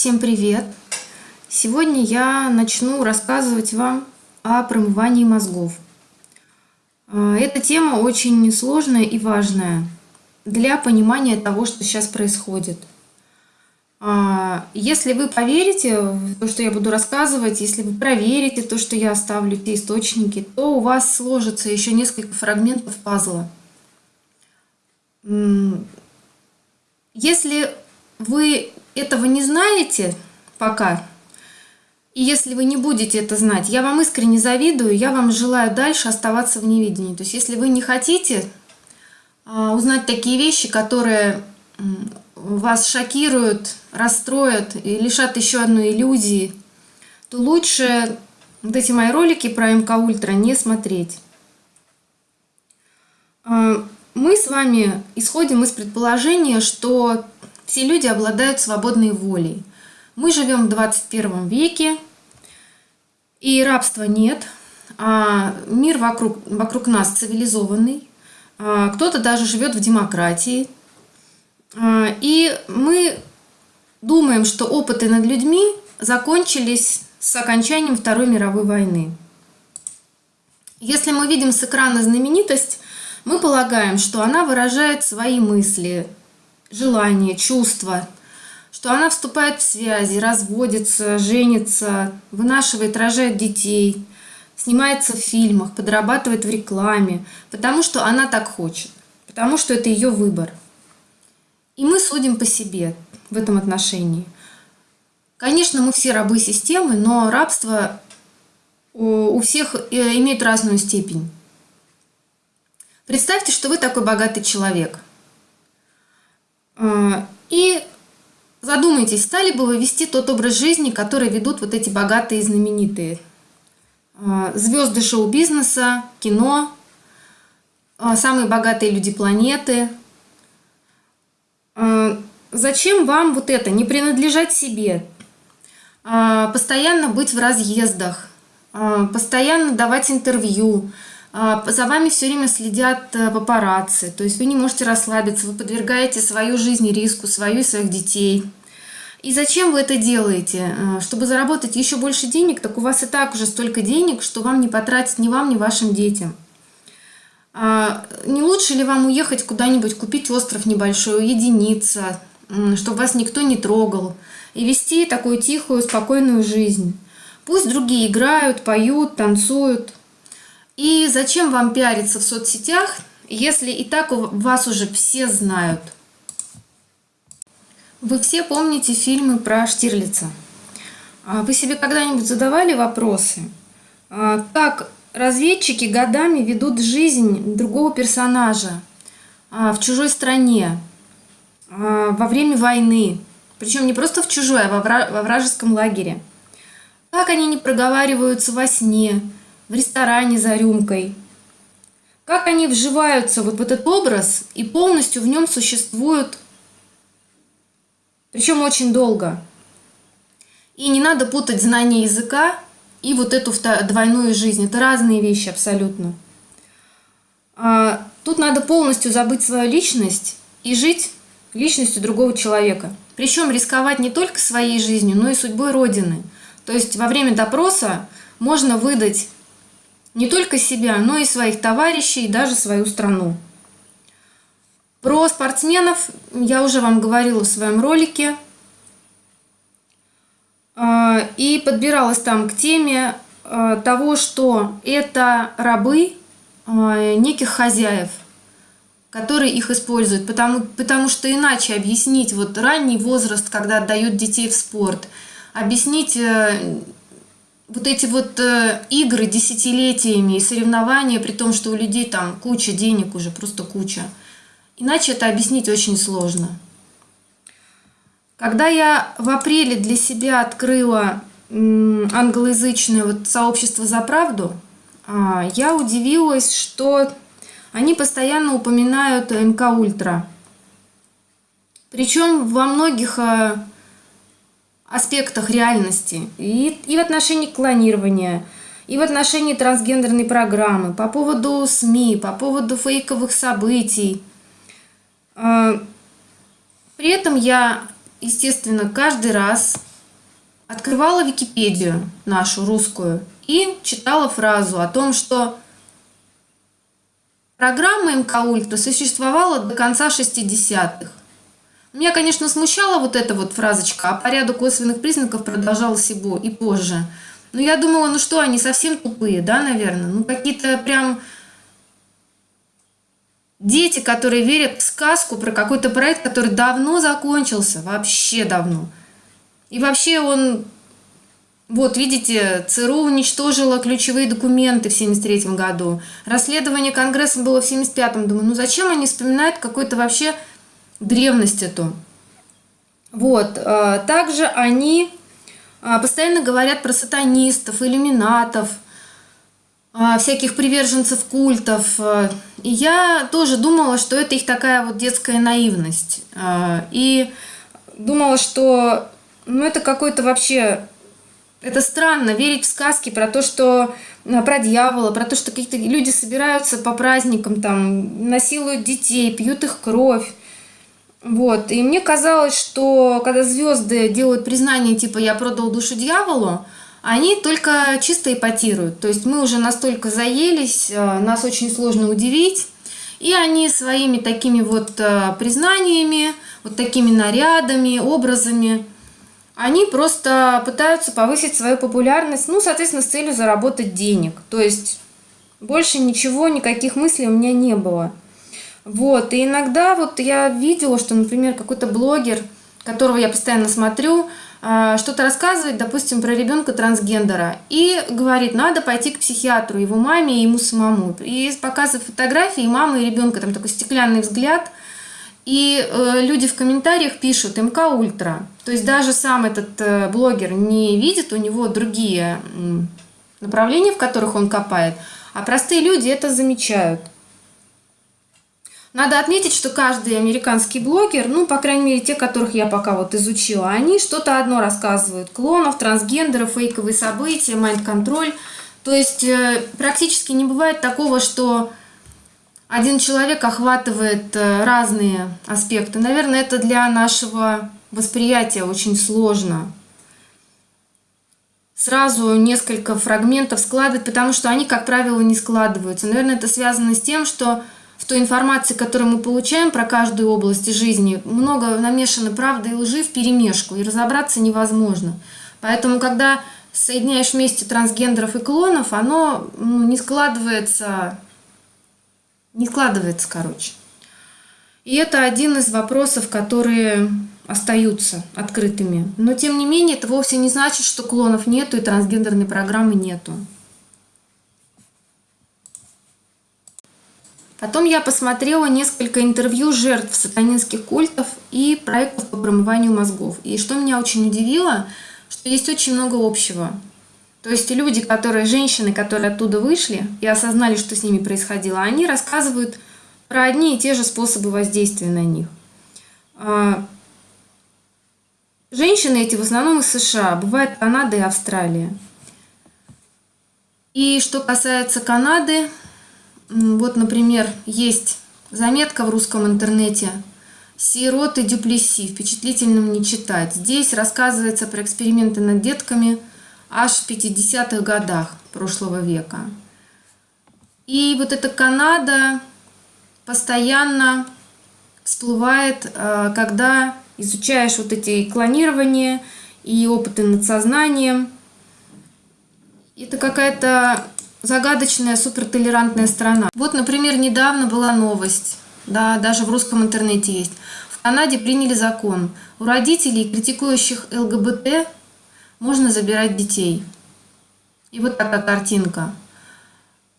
Всем привет! Сегодня я начну рассказывать вам о промывании мозгов. А, эта тема очень сложная и важная для понимания того, что сейчас происходит. А, если вы поверите в то, что я буду рассказывать, если вы проверите то, что я оставлю, те источники, то у вас сложится еще несколько фрагментов пазла. Если вы этого не знаете пока, и если вы не будете это знать, я вам искренне завидую, я вам желаю дальше оставаться в невидении. То есть если вы не хотите а, узнать такие вещи, которые вас шокируют, расстроят и лишат еще одной иллюзии, то лучше вот эти мои ролики про МК Ультра не смотреть. А, мы с вами исходим из предположения, что все люди обладают свободной волей. Мы живем в 21 веке, и рабства нет, а мир вокруг, вокруг нас цивилизованный, а кто-то даже живет в демократии. А, и мы думаем, что опыты над людьми закончились с окончанием Второй мировой войны. Если мы видим с экрана знаменитость, мы полагаем, что она выражает свои мысли, желания, чувства, что она вступает в связи, разводится, женится, вынашивает, рожает детей, снимается в фильмах, подрабатывает в рекламе, потому что она так хочет, потому что это ее выбор. И мы судим по себе в этом отношении. Конечно, мы все рабы системы, но рабство у всех э, имеет разную степень. Представьте, что вы такой богатый человек – и задумайтесь, стали бы вы вести тот образ жизни, который ведут вот эти богатые и знаменитые? А, звезды шоу-бизнеса, кино, а, самые богатые люди планеты. Зачем вам вот это, не принадлежать себе, постоянно быть в разъездах, постоянно давать интервью, а, за вами все время следят э, папарацци, то есть вы не можете расслабиться, вы подвергаете свою жизнь риску, свою и своих детей. И зачем вы это делаете? Э, чтобы заработать еще больше денег, так у вас и так уже столько денег, что вам не потратить ни вам, ни вашим детям. А, не лучше ли вам уехать куда-нибудь, купить остров небольшой, уединиться, чтобы вас никто не трогал, и вести такую тихую, спокойную жизнь? Пусть другие играют, поют, танцуют – и зачем вам пиариться в соцсетях, если и так вас уже все знают? Вы все помните фильмы про Штирлица. А вы себе когда-нибудь задавали вопросы, а как разведчики годами ведут жизнь другого персонажа а, в чужой стране, во время войны, причем не просто в чужой, а во вражеском лагере? Как они не проговариваются во сне, в ресторане за рюмкой. Как они вживаются вот в этот образ и полностью в нем существуют, причем очень долго. И не надо путать знание языка и вот эту двойную жизнь. Это разные вещи абсолютно. А, тут надо полностью забыть свою личность и жить личностью другого человека. Причем рисковать не только своей жизнью, но и судьбой Родины. То есть во время допроса можно выдать не только себя, но и своих товарищей, и даже свою страну. Про спортсменов я уже вам говорила в своем ролике. А, и подбиралась там к теме а, того, что это рабы а, неких хозяев, которые их используют. Потому, потому что иначе объяснить вот ранний возраст, когда отдают детей в спорт, объяснить э, вот эти вот э, игры десятилетиями и соревнования, при том, что у людей там куча денег уже, просто куча. Иначе это объяснить очень сложно. Когда я в апреле для себя открыла англоязычное вот сообщество «За правду», а, я удивилась, что они постоянно упоминают МК Ультра. Причем во многих э, аспектах реальности и, и в отношении клонирования, и в отношении трансгендерной программы, по поводу СМИ, по поводу фейковых событий. А, при этом я, естественно, каждый раз открывала Википедию нашу русскую и читала фразу о том, что программа МК Ультра существовала до конца 60-х. Меня, конечно, смущала вот эта вот фразочка, а по ряду косвенных признаков продолжалась и, и позже. Но я думала, ну что, они совсем тупые, да, наверное? Ну какие-то прям дети, которые верят в сказку про какой-то проект, который давно закончился, вообще давно. И вообще он, вот видите, ЦРУ уничтожила ключевые документы в 1973 году. Расследование Конгресса было в 1975. Думаю, ну зачем они вспоминают какой-то вообще древность эту? Вот, а, также они а, постоянно говорят про сатанистов, иллюминатов, а, всяких приверженцев культов. И я тоже думала, что это их такая вот детская наивность. И думала, что ну это какой-то вообще... Это странно, верить в сказки про то, что э, про дьявола, про то, что какие-то люди собираются по праздникам, там, насилуют детей, пьют их кровь. Вот. И мне казалось, что когда звезды делают признание типа «я продал душу дьяволу», они только чисто эпатируют. То есть мы уже настолько заелись, э, нас очень сложно удивить. И они своими такими вот э, признаниями, вот такими нарядами, образами – они просто пытаются повысить свою популярность, ну, соответственно, с целью заработать денег. То есть больше ничего, никаких мыслей у меня не было. Вот, и иногда вот я видела, что, например, какой-то блогер, которого я постоянно смотрю, а, что-то рассказывает, допустим, про ребенка трансгендера, и говорит, надо пойти к психиатру, его маме и ему самому. И показывает фотографии мамы и ребенка, там такой стеклянный взгляд – и э, люди в комментариях пишут МК Ультра. То есть даже сам этот э, блогер не видит, у него другие направления, в которых он копает, а простые люди это замечают. Надо отметить, что каждый американский блогер, ну, по крайней мере, те, которых я пока вот изучила, они что-то одно рассказывают. Клонов, трансгендеров, фейковые события, майнд-контроль. То есть э, практически не бывает такого, что один человек охватывает э, разные аспекты. Наверное, это для нашего восприятия очень сложно. Сразу несколько фрагментов складывать, потому что они, как правило, не складываются. Наверное, это связано с тем, что той информации, которую мы получаем про каждую область жизни, много намешано правды и лжи в перемешку, и разобраться невозможно. Поэтому, когда соединяешь вместе трансгендеров и клонов, оно ну, не складывается не складывается, короче. И это один из вопросов, которые остаются открытыми. Но, тем не менее, это вовсе не значит, что клонов нету и трансгендерной программы нету. Потом я посмотрела несколько интервью жертв сатанинских культов и проектов по промыванию мозгов. И что меня очень удивило, что есть очень много общего. То есть люди, которые, женщины, которые оттуда вышли и осознали, что с ними происходило, они рассказывают про одни и те же способы воздействия на них. А, женщины эти в основном из США, бывает Канада и Австралия. И что касается Канады, вот, например, есть заметка в русском интернете «Сироты Дюплеси. Впечатлительным не читать». Здесь рассказывается про эксперименты над детками – аж в 50-х годах прошлого века. И вот эта Канада постоянно всплывает, э, когда изучаешь вот эти клонирования и опыты над сознанием. Это какая-то загадочная, супертолерантная страна. Вот, например, недавно была новость, да, даже в русском интернете есть. В Канаде приняли закон. У родителей, критикующих ЛГБТ, можно забирать детей. И вот такая картинка.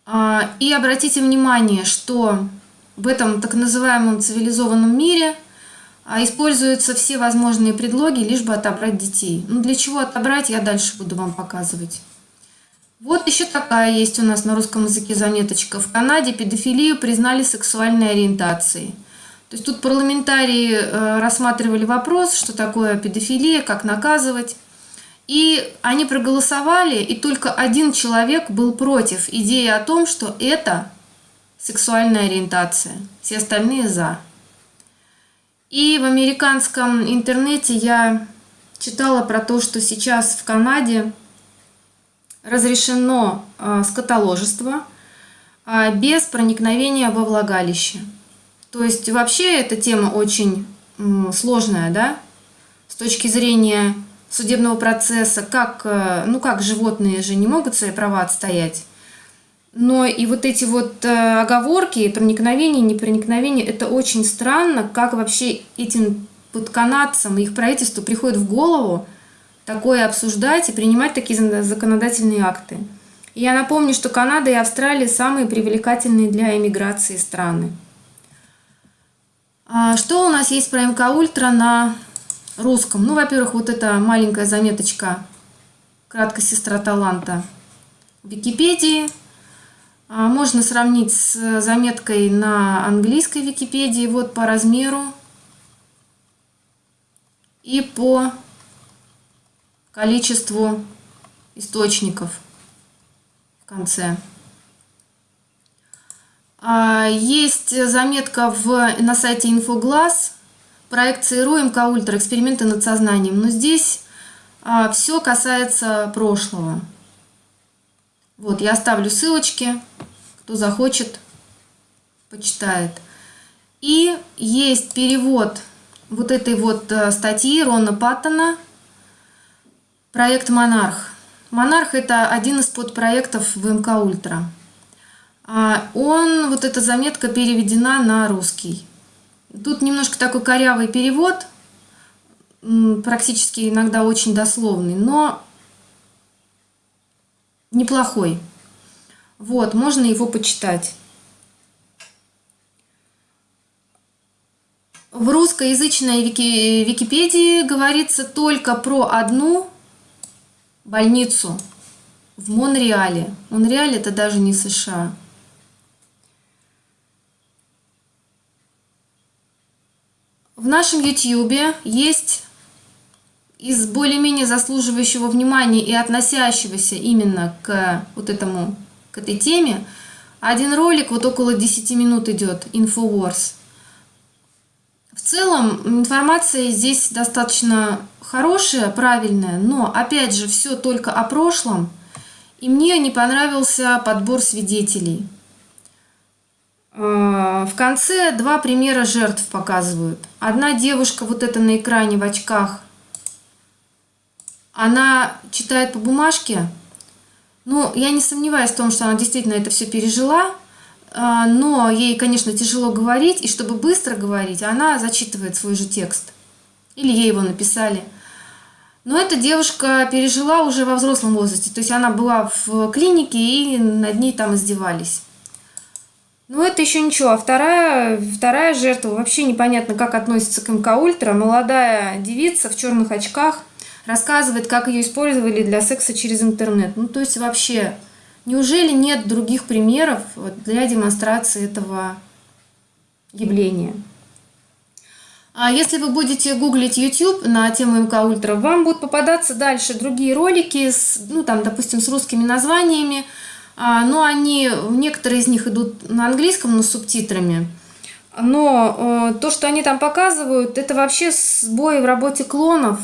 А, и обратите внимание, что в этом так называемом цивилизованном мире а, используются все возможные предлоги, лишь бы отобрать детей. Ну для чего отобрать, я дальше буду вам показывать. Вот еще такая есть у нас на русском языке заметочка. В Канаде педофилию признали сексуальной ориентацией. То есть тут парламентарии э, рассматривали вопрос, что такое педофилия, как наказывать. И они проголосовали, и только один человек был против идеи о том, что это сексуальная ориентация. Все остальные за. И в американском интернете я читала про то, что сейчас в Канаде разрешено а, скотоложество а, без проникновения во влагалище. То есть вообще эта тема очень сложная, да, с точки зрения судебного процесса, как, э, ну как животные же не могут свои права отстоять. Но и вот эти вот оговорки, проникновение, непроникновение, это очень странно, как вообще этим вот и их правительству приходит в голову такое обсуждать и принимать такие законодательные акты. И я напомню, что Канада и Австралия самые привлекательные для эмиграции страны. А что у нас есть про МК Ультра на русском? Ну, во-первых, вот эта маленькая заметочка «Краткая сестра таланта» в Википедии. А можно сравнить с заметкой на английской Википедии, вот по размеру и по количеству источников в конце. А, есть заметка в, на сайте Инфоглаз, проект ЦРУ Ультра, эксперименты над сознанием. Но здесь а, все касается прошлого. Вот, я оставлю ссылочки, кто захочет, почитает. И есть перевод вот этой вот э, статьи Рона Паттона «Проект Монарх». «Монарх» — это один из подпроектов в МК Ультра. А он, вот эта заметка переведена на русский. Тут немножко такой корявый перевод, практически иногда очень дословный, но неплохой. Вот, можно его почитать. В русскоязычной Вики, Википедии говорится только про одну больницу в Монреале. Монреаль это даже не США. В нашем YouTube есть из более-менее заслуживающего внимания и относящегося именно к вот этому, к этой теме, один ролик, вот около 10 минут идет, Infowars. В целом информация здесь достаточно хорошая, правильная, но опять же все только о прошлом. И мне не понравился подбор свидетелей. Э, в конце два примера жертв показывают. Одна девушка, вот это на экране в очках, она читает по бумажке. Ну, я не сомневаюсь в том, что она действительно это все пережила, но ей, конечно, тяжело говорить, и чтобы быстро говорить, она зачитывает свой же текст. Или ей его написали. Но эта девушка пережила уже во взрослом возрасте, то есть она была в клинике, и над ней там издевались. Ну, это еще ничего. А вторая, вторая жертва вообще непонятно, как относится к МК Ультра. Молодая девица в черных очках рассказывает, как ее использовали для секса через интернет. Ну, то есть вообще, неужели нет других примеров для демонстрации этого явления? А если вы будете гуглить YouTube на тему МК Ультра, вам будут попадаться дальше другие ролики, с, ну там, допустим, с русскими названиями, а, но они, некоторые из них идут на английском, но с субтитрами. Но э, то, что они там показывают, это вообще сбои в работе клонов.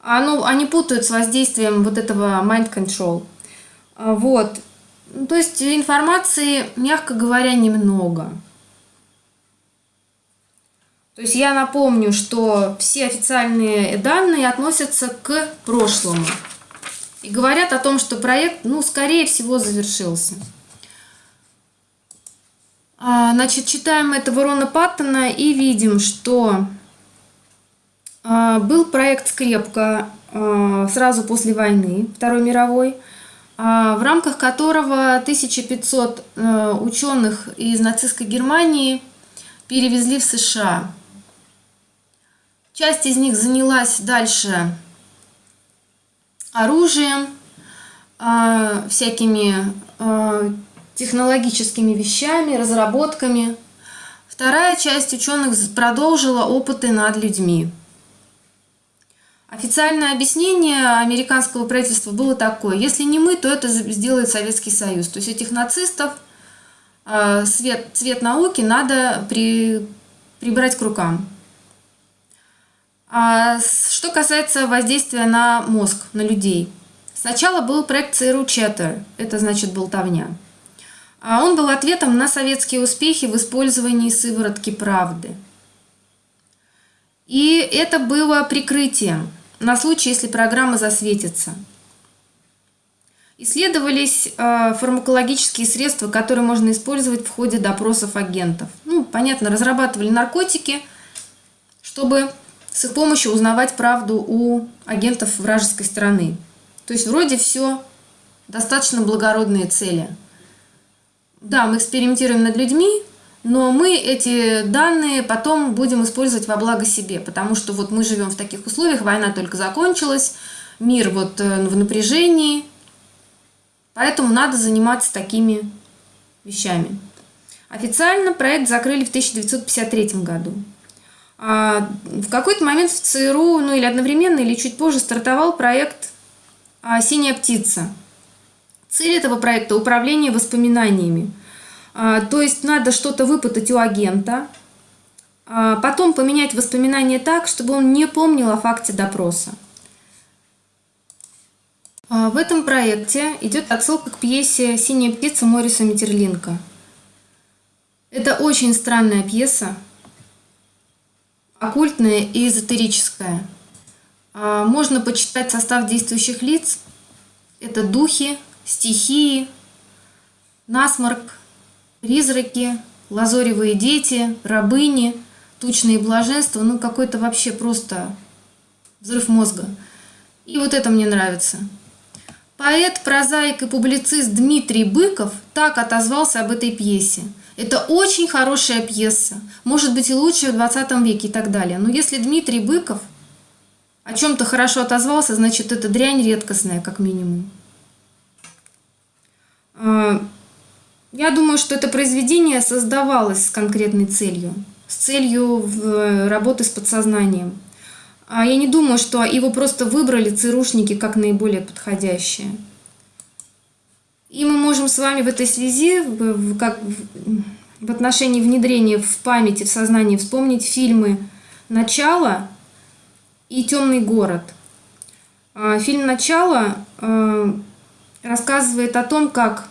Оно, они путают с воздействием вот этого mind control. А, вот. То есть информации, мягко говоря, немного. То есть я напомню, что все официальные данные относятся к прошлому и говорят о том, что проект, ну, скорее всего, завершился. А, значит, читаем этого Рона Паттона и видим, что а, был проект «Скрепка» сразу после войны, Второй мировой, в рамках которого 1500 ученых из нацистской Германии перевезли в США. Часть из них занялась дальше оружием, а, всякими а, технологическими вещами, разработками. Вторая часть ученых продолжила опыты над людьми. Официальное объяснение американского правительства было такое. Если не мы, то это сделает Советский Союз. То есть этих нацистов цвет, цвет науки надо при, прибрать к рукам. А что касается воздействия на мозг, на людей. Сначала был проект ЦРУ Chatter, это значит болтовня. А он был ответом на советские успехи в использовании сыворотки правды. И это было прикрытием на случай, если программа засветится. Исследовались э, фармакологические средства, которые можно использовать в ходе допросов агентов. Ну, понятно, разрабатывали наркотики, чтобы с их помощью узнавать правду у агентов вражеской страны. То есть вроде все достаточно благородные цели. Да, мы экспериментируем над людьми, но мы эти данные потом будем использовать во благо себе, потому что вот мы живем в таких условиях, война только закончилась, мир вот э, в напряжении, поэтому надо заниматься такими вещами. Официально проект закрыли в 1953 году. А в какой-то момент в ЦРУ, ну или одновременно, или чуть позже, стартовал проект а, «Синяя птица». Цель этого проекта – управление воспоминаниями – то есть надо что-то выпытать у агента, а, потом поменять воспоминания так, чтобы он не помнил о факте допроса. А, в этом проекте идет отсылка к пьесе «Синяя птица» Мориса Митерлинка. Это очень странная пьеса, оккультная и эзотерическая. Можно почитать состав действующих лиц. Это духи, стихии, насморк, призраки, лазоревые дети, рабыни, тучные блаженства, ну какой-то вообще просто взрыв мозга. И вот это мне нравится. Поэт, прозаик и публицист Дмитрий Быков так отозвался об этой пьесе. Это очень хорошая пьеса, может быть и лучшая в 20 веке и так далее. Но если Дмитрий Быков о чем-то хорошо отозвался, значит это дрянь редкостная, как минимум. Я думаю, что это произведение создавалось с конкретной целью, с целью э, работы с подсознанием. А я не думаю, что его просто выбрали ЦРУшники как наиболее подходящее. И мы можем с вами в этой связи, как в отношении внедрения в памяти, в сознании, вспомнить фильмы «Начало» и «Темный город». А, фильм «Начало» э, рассказывает о том, как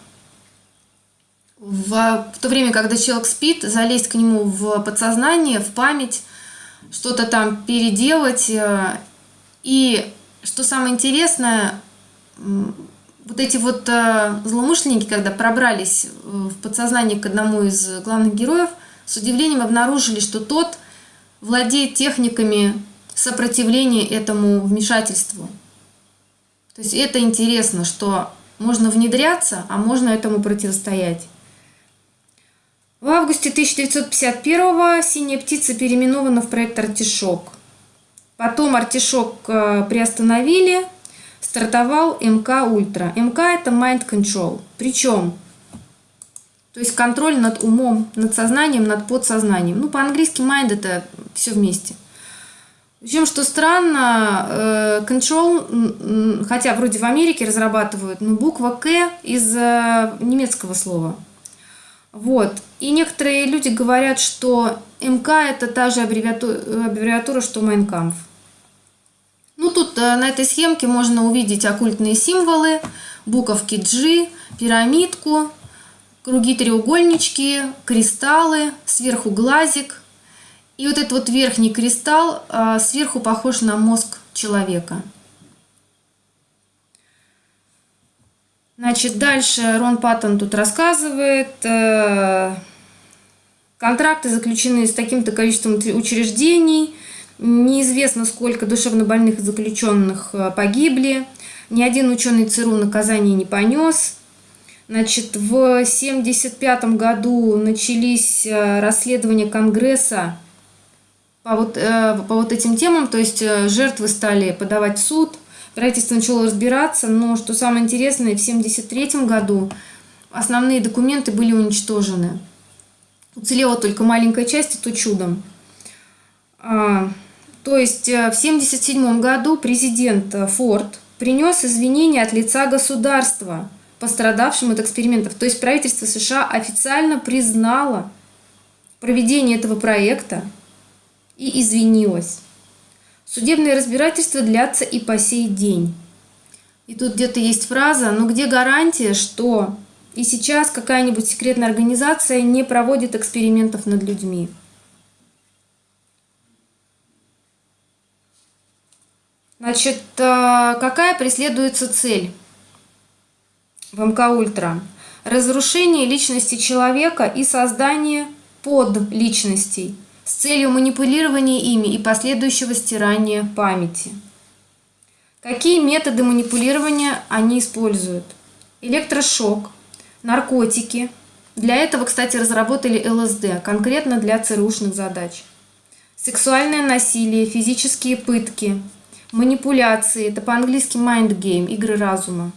в, в то время, когда человек спит, залезть к нему в подсознание, в память, что-то там переделать. Э, и что самое интересное, вот эти вот э, злоумышленники, когда пробрались в подсознание к одному из главных героев, с удивлением обнаружили, что тот владеет техниками сопротивления этому вмешательству. То есть это интересно, что можно внедряться, а можно этому противостоять. В августе 1951 «Синяя птица» переименована в проект «Артишок». Потом «Артишок» э, приостановили, стартовал МК «Ультра». МК – это Mind Control. Причем, то есть контроль над умом, над сознанием, над подсознанием. Ну, по-английски mind – это все вместе. Причем, что странно, э, control, хотя вроде в Америке разрабатывают, но буква К из э, немецкого слова – вот. И некоторые люди говорят, что МК это та же аббревиатура, аббревиатура что Майнкамф. Ну, тут э, на этой схемке можно увидеть оккультные символы, буковки G, пирамидку, круги-треугольнички, кристаллы, сверху глазик. И вот этот вот верхний кристалл э, сверху похож на мозг человека. Значит, дальше Рон Паттон тут рассказывает. Э, контракты заключены с таким-то количеством учреждений. Неизвестно, сколько душевнобольных заключенных э, погибли. Ни один ученый ЦРУ наказание не понес. Значит, в 1975 году начались э, расследования Конгресса по вот, по вот этим темам, то есть жертвы стали подавать в суд – Правительство начало разбираться, но что самое интересное, в 1973 году основные документы были уничтожены. Уцелела только маленькая часть, и то чудом. А, то есть э, в 1977 году президент э, Форд принес извинения от лица государства, пострадавшим от экспериментов. То есть правительство США официально признало проведение этого проекта и извинилось. Судебные разбирательства длятся и по сей день. И тут где-то есть фраза, но где гарантия, что и сейчас какая-нибудь секретная организация не проводит экспериментов над людьми? Значит, э, какая преследуется цель в МК Ультра? Разрушение личности человека и создание подличностей с целью манипулирования ими и последующего стирания памяти. Какие методы манипулирования они используют? Электрошок, наркотики. Для этого, кстати, разработали ЛСД, конкретно для ЦРУшных задач. Сексуальное насилие, физические пытки – манипуляции, это по-английски mind game, игры разума,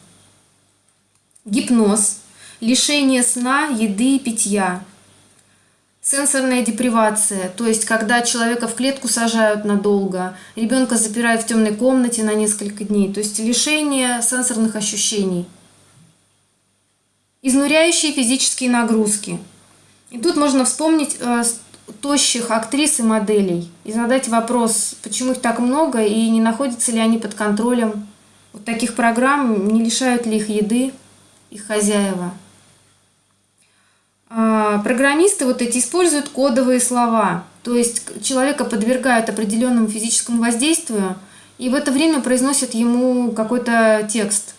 гипноз, лишение сна, еды и питья, сенсорная депривация, то есть когда человека в клетку сажают надолго, ребенка запирают в темной комнате на несколько дней, то есть лишение сенсорных ощущений, изнуряющие физические нагрузки. И тут можно вспомнить э, тощих актрис и моделей и задать вопрос, почему их так много и не находятся ли они под контролем вот таких программ, не лишают ли их еды их хозяева. А, программисты вот эти используют кодовые слова, то есть человека подвергают определенному физическому воздействию и в это время произносят ему какой-то текст.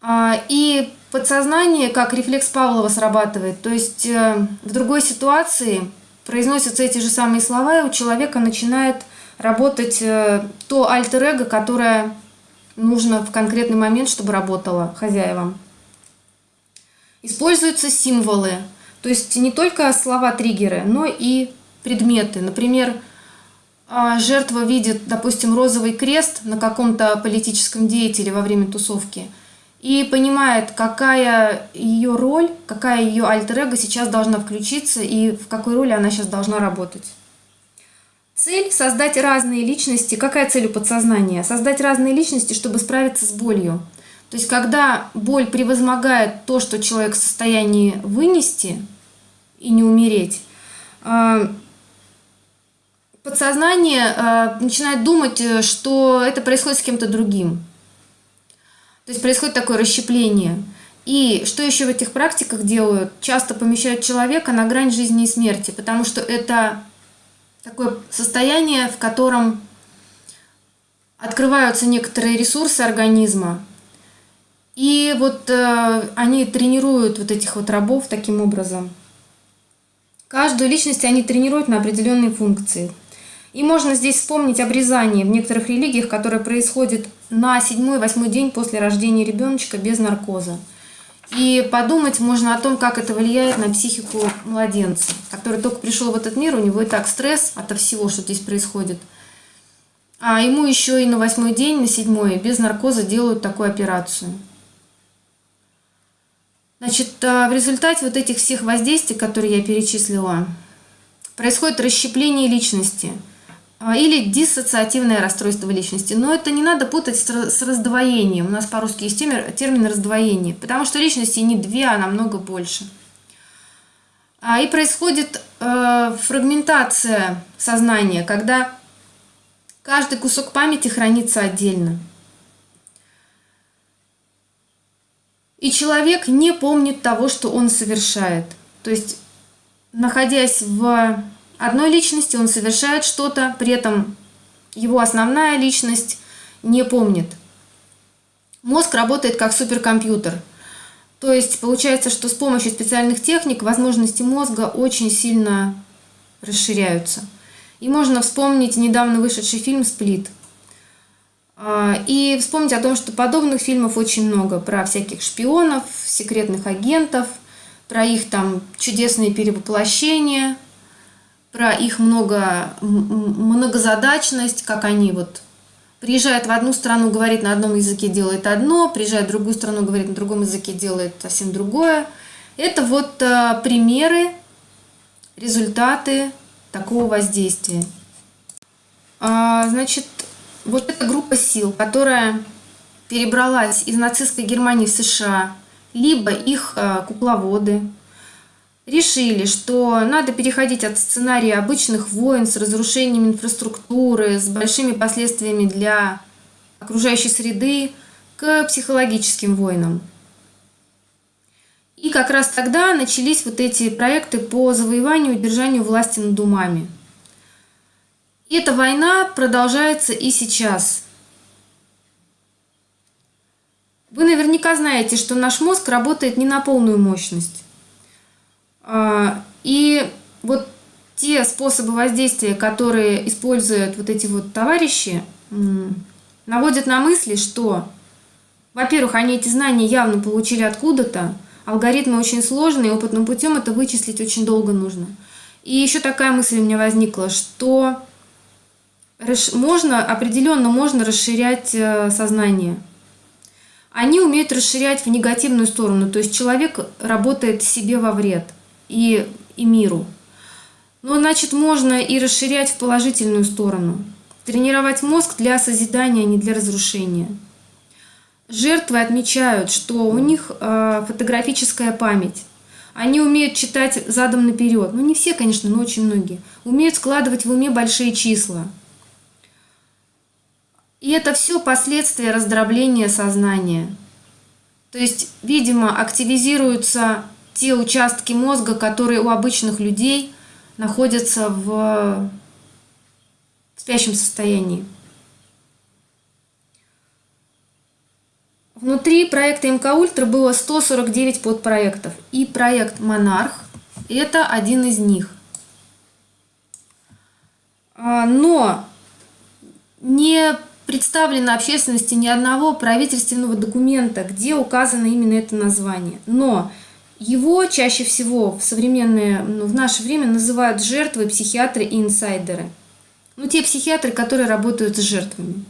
А, и подсознание, как рефлекс Павлова срабатывает. То есть э, в другой ситуации произносятся эти же самые слова, и у человека начинает работать э, то альтер-эго, которое нужно в конкретный момент, чтобы работало хозяевам. Используются символы, то есть не только слова-триггеры, но и предметы. Например, а, жертва видит, допустим, розовый крест на каком-то политическом деятеле во время тусовки – и понимает, какая ее роль, какая ее альтер-эго сейчас должна включиться и в какой роли она сейчас должна работать. Цель – создать разные личности. Какая цель у подсознания? Создать разные личности, чтобы справиться с болью. То есть, когда боль превозмогает то, что человек в состоянии вынести и не умереть, а, подсознание а, начинает думать, э, что это происходит с кем-то другим. То есть происходит такое расщепление. И что еще в этих практиках делают? Часто помещают человека на грань жизни и смерти, потому что это такое состояние, в котором открываются некоторые ресурсы организма. И вот э, они тренируют вот этих вот рабов таким образом. Каждую личность они тренируют на определенные функции. И можно здесь вспомнить обрезание в некоторых религиях, которое происходит на седьмой-восьмой день после рождения ребеночка без наркоза. И подумать можно о том, как это влияет на психику младенца, который только пришел в этот мир, у него и так стресс от всего, что здесь происходит. А ему еще и на восьмой день, на седьмой, без наркоза делают такую операцию. Значит, а, в результате вот этих всех воздействий, которые я перечислила, происходит расщепление личности – а, или диссоциативное расстройство личности. Но это не надо путать с раздвоением. У нас по-русски есть термин раздвоение, потому что личности не две, а намного больше. А, и происходит э, фрагментация сознания, когда каждый кусок памяти хранится отдельно. И человек не помнит того, что он совершает. То есть, находясь в одной личности, он совершает что-то, при этом его основная личность не помнит. Мозг работает как суперкомпьютер. То есть получается, что с помощью специальных техник возможности мозга очень сильно расширяются. И можно вспомнить недавно вышедший фильм «Сплит». А, и вспомнить о том, что подобных фильмов очень много про всяких шпионов, секретных агентов, про их там чудесные перевоплощения – про их много, многозадачность, как они вот приезжает в одну страну, говорит на одном языке, делает одно, приезжает в другую страну, говорит на другом языке, делает совсем другое. Это вот а, примеры, результаты такого воздействия. А, значит, вот эта группа сил, которая перебралась из нацистской Германии в США, либо их а, кукловоды, решили, что надо переходить от сценария обычных войн с разрушением инфраструктуры, с большими последствиями для окружающей среды, к психологическим войнам. И как раз тогда начались вот эти проекты по завоеванию и удержанию власти над умами. Эта война продолжается и сейчас. Вы наверняка знаете, что наш мозг работает не на полную мощность. А, и вот те способы воздействия, которые используют вот эти вот товарищи, наводят на мысли, что, во-первых, они эти знания явно получили откуда-то, алгоритмы очень сложные, опытным путем это вычислить очень долго нужно. И еще такая мысль у меня возникла, что можно, определенно можно расширять э, сознание. Они умеют расширять в негативную сторону, то есть человек работает себе во вред – и, и миру. Но, значит, можно и расширять в положительную сторону. Тренировать мозг для созидания, а не для разрушения. Жертвы отмечают, что у них э, фотографическая память. Они умеют читать задом наперед. Ну, не все, конечно, но очень многие. Умеют складывать в уме большие числа. И это все последствия раздробления сознания. То есть, видимо, активизируются те участки мозга, которые у обычных людей находятся в спящем состоянии. Внутри проекта МК Ультра было 149 подпроектов. И проект Монарх – это один из них. А, но не представлено общественности ни одного правительственного документа, где указано именно это название. Но его чаще всего в современное, ну, в наше время называют жертвы, психиатры и инсайдеры. Ну, те психиатры, которые работают с жертвами.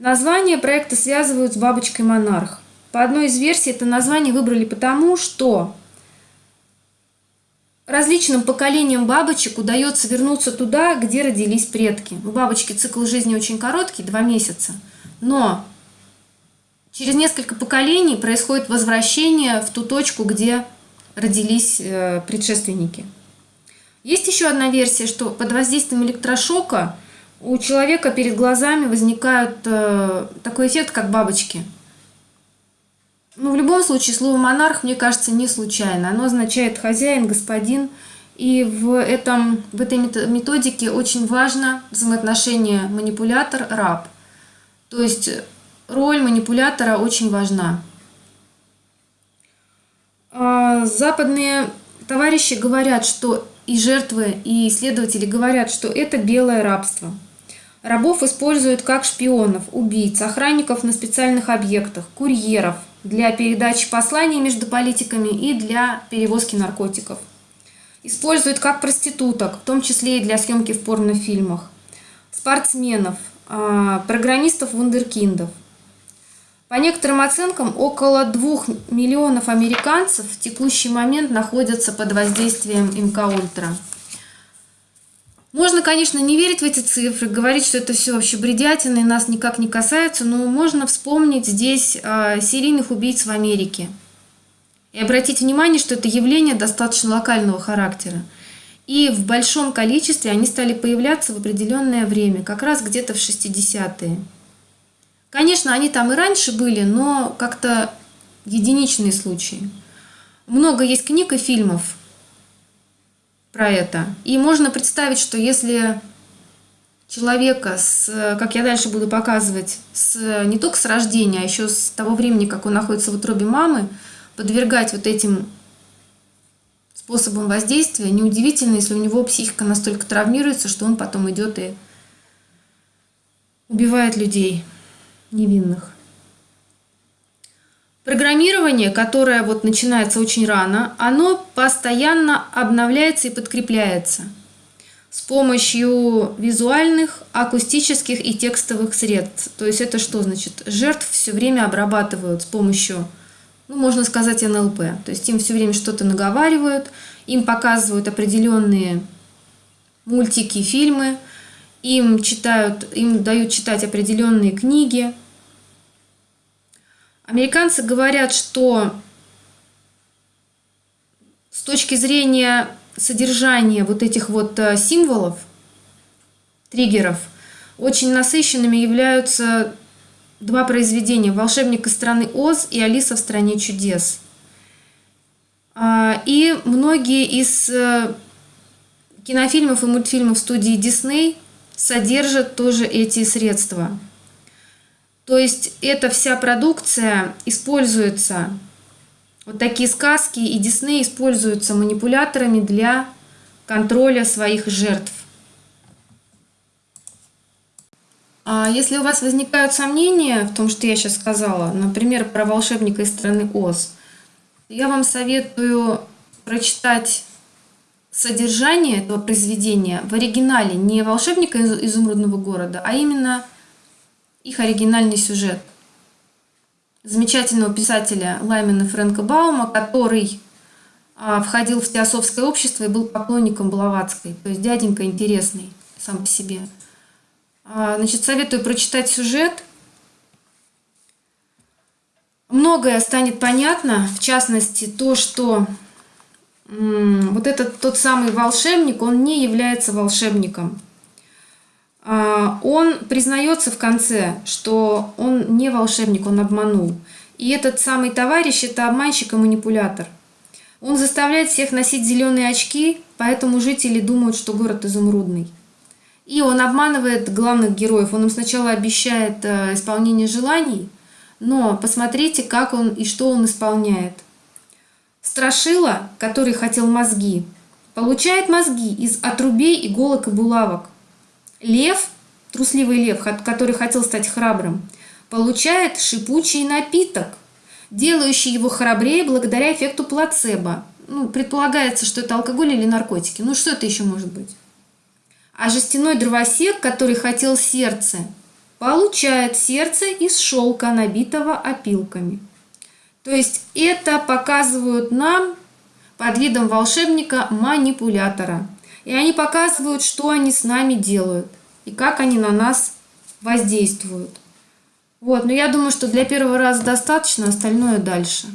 Название проекта связывают с бабочкой Монарх. По одной из версий это название выбрали потому, что различным поколениям бабочек удается вернуться туда, где родились предки. У бабочки цикл жизни очень короткий, два месяца. Но Через несколько поколений происходит возвращение в ту точку, где родились э, предшественники. Есть еще одна версия, что под воздействием электрошока у человека перед глазами возникает э, такой эффект, как бабочки. Но в любом случае слово «монарх», мне кажется, не случайно. Оно означает «хозяин», «господин». И в, этом, в этой методике очень важно взаимоотношение манипулятор-раб. То есть роль манипулятора очень важна. А, западные товарищи говорят, что и жертвы, и исследователи говорят, что это белое рабство. Рабов используют как шпионов, убийц, охранников на специальных объектах, курьеров для передачи посланий между политиками и для перевозки наркотиков. Используют как проституток, в том числе и для съемки в порнофильмах, спортсменов, а, программистов-вундеркиндов – по некоторым оценкам, около 2 миллионов американцев в текущий момент находятся под воздействием МК Ультра. Можно, конечно, не верить в эти цифры, говорить, что это все вообще бредятина и нас никак не касается, но можно вспомнить здесь э, серийных убийц в Америке. И обратить внимание, что это явление достаточно локального характера. И в большом количестве они стали появляться в определенное время, как раз где-то в 60-е. Конечно, они там и раньше были, но как-то единичные случаи. Много есть книг и фильмов про это. И можно представить, что если человека, с, как я дальше буду показывать, с, не только с рождения, а еще с того времени, как он находится в утробе мамы, подвергать вот этим способам воздействия, неудивительно, если у него психика настолько травмируется, что он потом идет и убивает людей невинных. Программирование, которое вот начинается очень рано, оно постоянно обновляется и подкрепляется с помощью визуальных, акустических и текстовых средств. То есть это что значит? Жертв все время обрабатывают с помощью, ну, можно сказать, НЛП. То есть им все время что-то наговаривают, им показывают определенные мультики, фильмы, им читают, им дают читать определенные книги. Американцы говорят, что с точки зрения содержания вот этих вот э, символов, триггеров, очень насыщенными являются два произведения «Волшебник из страны Оз» и «Алиса в стране чудес». А, и многие из э, кинофильмов и мультфильмов студии Дисней содержат тоже эти средства. То есть эта вся продукция используется, вот такие сказки и Дисней используются манипуляторами для контроля своих жертв. А если у вас возникают сомнения в том, что я сейчас сказала, например, про волшебника из страны Оз, я вам советую прочитать содержание этого произведения в оригинале не волшебника из изумрудного города, а именно их оригинальный сюжет. Замечательного писателя Лаймена Фрэнка Баума, который а, входил в теософское общество и был поклонником Блаватской, то есть дяденька интересный сам по себе. А, значит, советую прочитать сюжет. Многое станет понятно, в частности, то, что вот этот тот самый волшебник, он не является волшебником. А, он признается в конце, что он не волшебник, он обманул. И этот самый товарищ – это обманщик и манипулятор. Он заставляет всех носить зеленые очки, поэтому жители думают, что город изумрудный. И он обманывает главных героев. Он им сначала обещает э, исполнение желаний, но посмотрите, как он и что он исполняет. Страшила, который хотел мозги, получает мозги из отрубей, иголок и булавок. Лев, трусливый лев, который хотел стать храбрым, получает шипучий напиток, делающий его храбрее благодаря эффекту плацебо. Ну, предполагается, что это алкоголь или наркотики. Ну, что это еще может быть? А жестяной дровосек, который хотел сердце, получает сердце из шелка, набитого опилками. То есть это показывают нам под видом волшебника-манипулятора. И они показывают, что они с нами делают и как они на нас воздействуют. Вот, но я думаю, что для первого раза достаточно, остальное дальше.